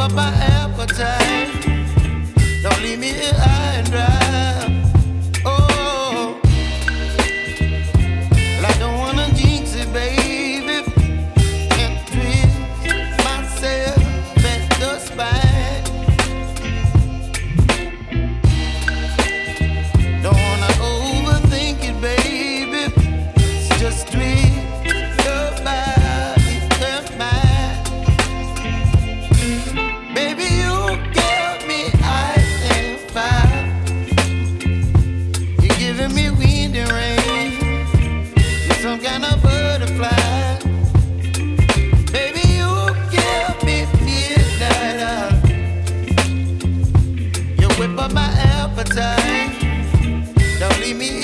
up my appetite. Don't leave me here high and dry. Oh, I don't wanna jinx it, baby, myself. Don't wanna overthink it, baby. It's just twist. appetite. Don't leave me